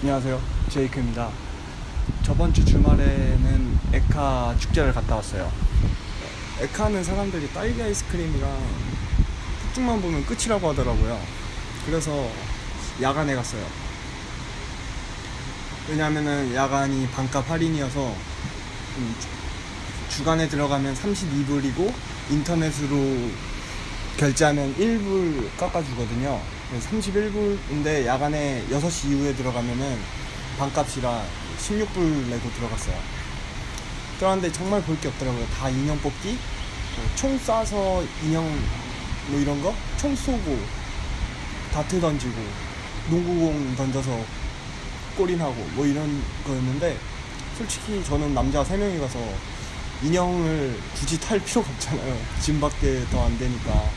안녕하세요. 제이크입니다. 저번 주 주말에는 에카 축제를 갔다 왔어요. 에카는 사람들이 딸기 아이스크림이랑 폭죽만 보면 끝이라고 하더라고요. 그래서 야간에 갔어요. 왜냐면은 야간이 반값 할인이어서 음, 주- 주간에 들어가면 32불이고 인터넷으로 결제하면 1불 깎아주거든요. 31불인데 야간에 6시 이후에 들어가면은 반값이라 16불 내고 들어갔어요. 들어갔는데 정말 볼 게 없더라고요. 다 인형 뽑기, 뭐총 쏴서 인형 뭐 이런 거, 총 쏘고, 다트 던지고, 농구공 던져서 골인하고 뭐 이런 거였는데 솔직히 저는 남자 3명이 가서 인형을 굳이 탈 필요가 없잖아요. 짐밖에 더 안 되니까.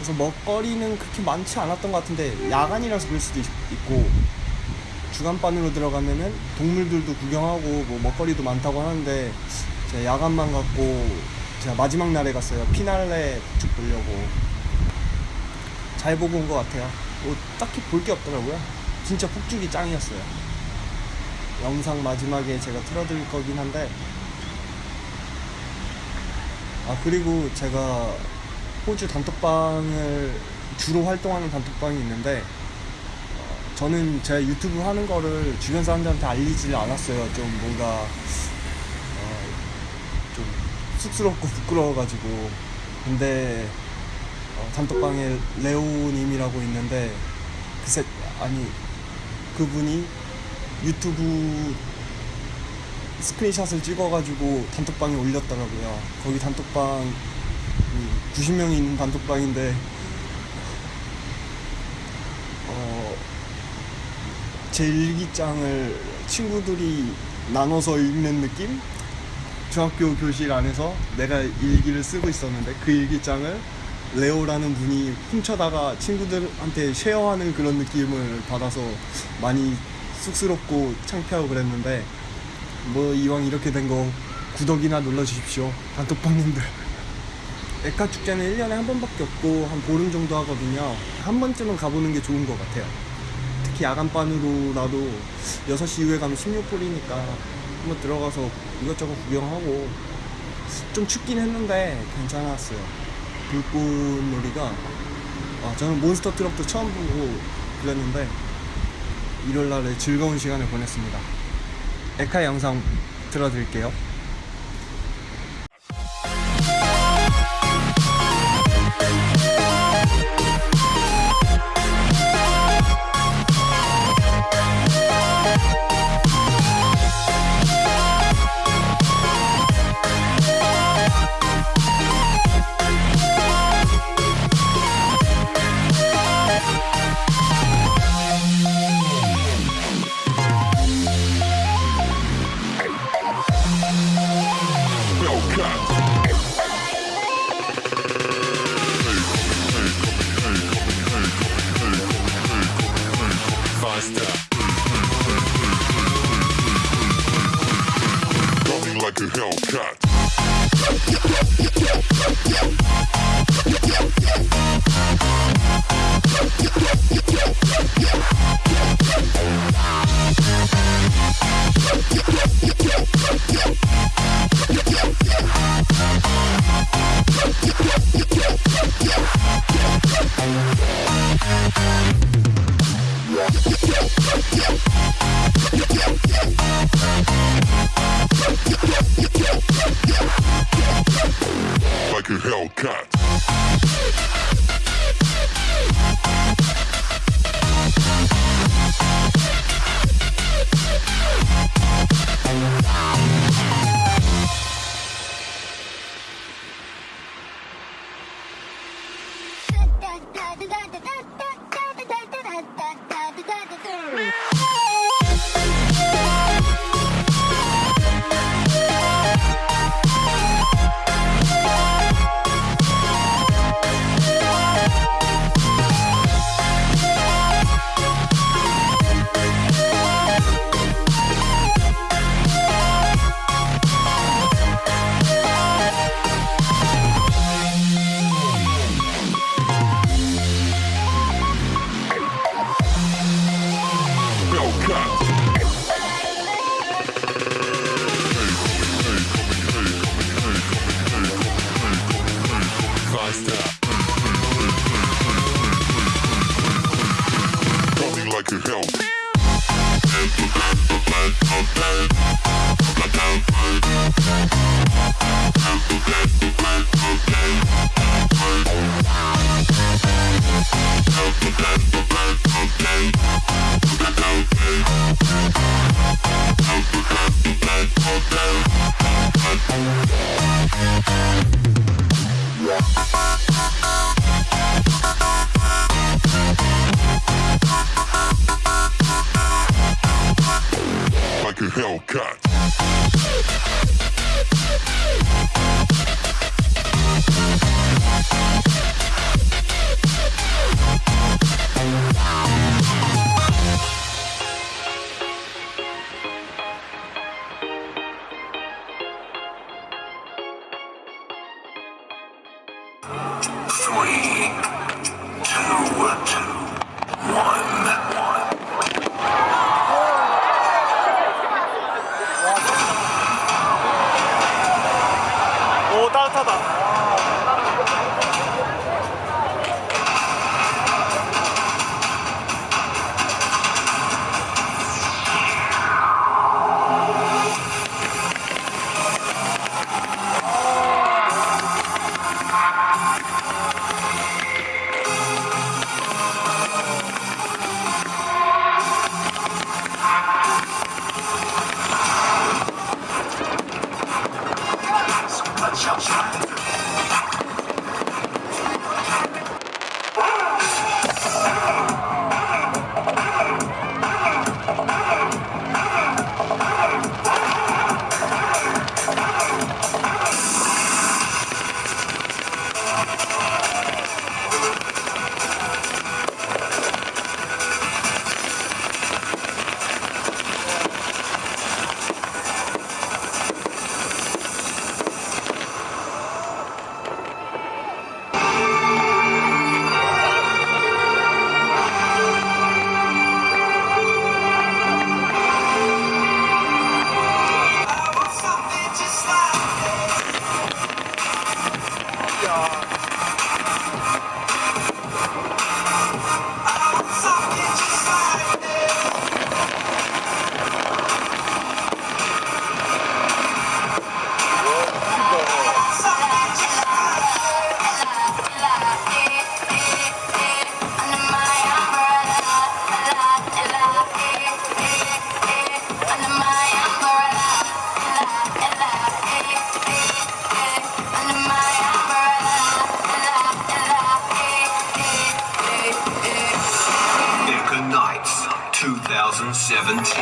그래서 먹거리는 그렇게 많지 않았던 것 같은데 야간이라서 그럴 수도 있, 고 주간반으로 들어가면은 동물들도 구경하고 뭐 먹거리도 많다고 하는데 제가 야간만 갔고 제가 마지막 날에 갔어요. 피날레 쭉 보려고 잘 보고 온 것 같아요. 뭐 딱히 볼 게 없더라고요. 진짜 폭죽이 짱이었어요. 영상 마지막에 제가 틀어드릴 거긴 한데 아 그리고 제가 호주 단톡방을 주로 활동하는 단톡방이 있는데 어, 저는 제 유튜브 하는 거를 주변 사람들한테 알리질 않았어요. 좀 뭔가 어, 좀 쑥스럽고 부끄러워가지고 근데 어, 단톡방에 레오님이라고 있는데 그새 아니 그분이 유튜브 스크린샷을 찍어가지고 단톡방에 올렸더라고요. 거기 단톡방 90명이 있는 단톡방인데 어, 제 일기장을 친구들이 나눠서 읽는 느낌? 중학교 교실 안에서 내가 일기를 쓰고 있었는데 그 일기장을 레오라는 분이 훔쳐다가 친구들한테 쉐어하는 그런 느낌을 받아서 많이 쑥스럽고 창피하고 그랬는데 뭐 이왕 이렇게 된 거 구독이나 눌러주십시오 단톡방님들 에카 축제는 1년에 한 번밖에 없고 한 보름 정도 하거든요. 한 번쯤은 가보는 게 좋은 것 같아요. 특히 야간반으로라도 6시 이후에 가면 16불이니까 한번 들어가서 이것저것 구경하고 좀 춥긴 했는데 괜찮았어요. 불꽃놀이가 아, 저는 몬스터 트럭도 처음 보고 그랬는데 일요일날에 즐거운 시간을 보냈습니다. 에카 영상 틀어드릴게요 Like Hellcat. help.